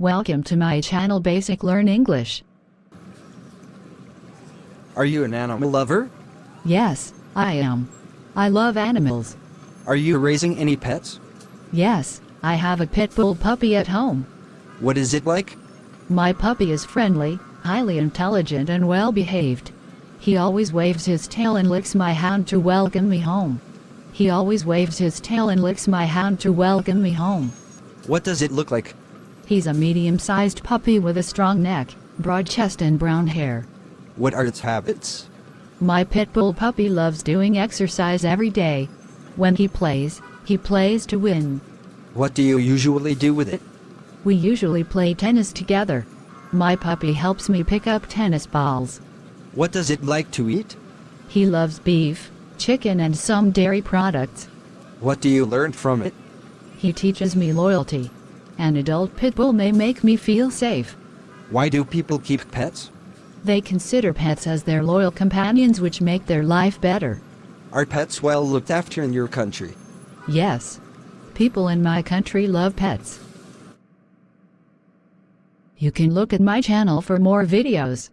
Welcome to my channel Basic Learn English. Are you an animal lover? Yes, I am. I love animals. Are you raising any pets? Yes, I have a pit bull puppy at home. What is it like? My puppy is friendly, highly intelligent and well behaved. He always waves his tail and licks my hand to welcome me home. He always waves his tail and licks my hand to welcome me home. What does it look like? He's a medium-sized puppy with a strong neck, broad chest and brown hair. What are its habits? My pit bull puppy loves doing exercise every day. When he plays, he plays to win. What do you usually do with it? We usually play tennis together. My puppy helps me pick up tennis balls. What does it like to eat? He loves beef, chicken and some dairy products. What do you learn from it? He teaches me loyalty. An adult pit bull may make me feel safe. Why do people keep pets? They consider pets as their loyal companions which make their life better. Are pets well looked after in your country? Yes. People in my country love pets. You can look at my channel for more videos.